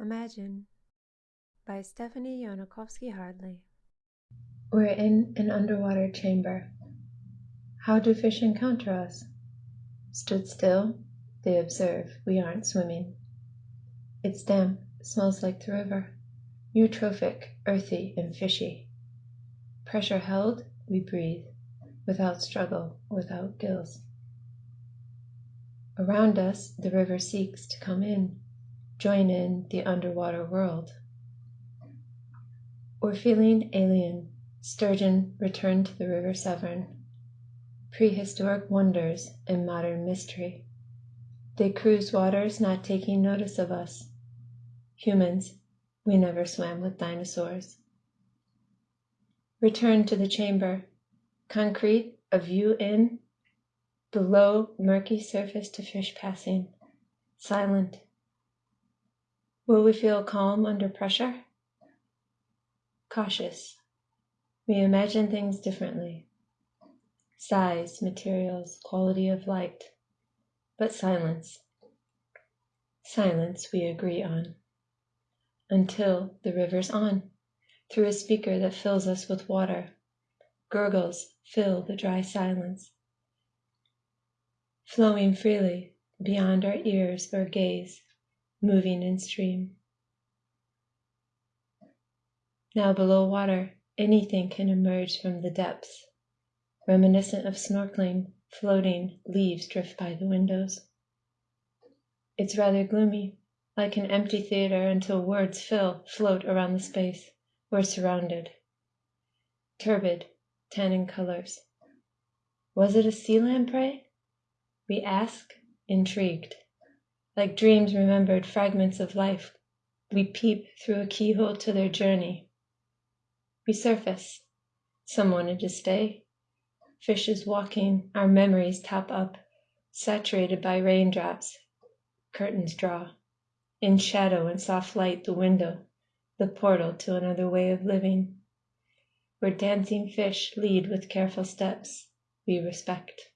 Imagine by Stephanie Yonakovsky Hardley. We're in an underwater chamber. How do fish encounter us? Stood still, they observe we aren't swimming. It's damp, smells like the river, eutrophic, earthy, and fishy. Pressure held, we breathe, without struggle, without gills. Around us, the river seeks to come in, join in the underwater world. We're feeling alien. Sturgeon returned to the River Severn. Prehistoric wonders and modern mystery. They cruise waters not taking notice of us. Humans, we never swam with dinosaurs. Return to the chamber. Concrete, a view in. Below, murky surface to fish passing. Silent. Will we feel calm under pressure? Cautious. We imagine things differently. Size, materials, quality of light. But silence. Silence we agree on. Until the river's on, through a speaker that fills us with water. Gurgles fill the dry silence. Flowing freely, beyond our ears or gaze, moving in stream. Now below water, anything can emerge from the depths. Reminiscent of snorkeling, floating, leaves drift by the windows. It's rather gloomy, like an empty theater until words fill, float around the space. We're surrounded. Turbid, tannin colors. Was it a sea lamprey? We ask, intrigued. Like dreams remembered fragments of life, we peep through a keyhole to their journey. We surface. Some wanted to stay. Fishes walking, our memories top up, saturated by raindrops. Curtains draw. In shadow and soft light, the window, the portal to another way of living. Where dancing fish lead with careful steps, we respect.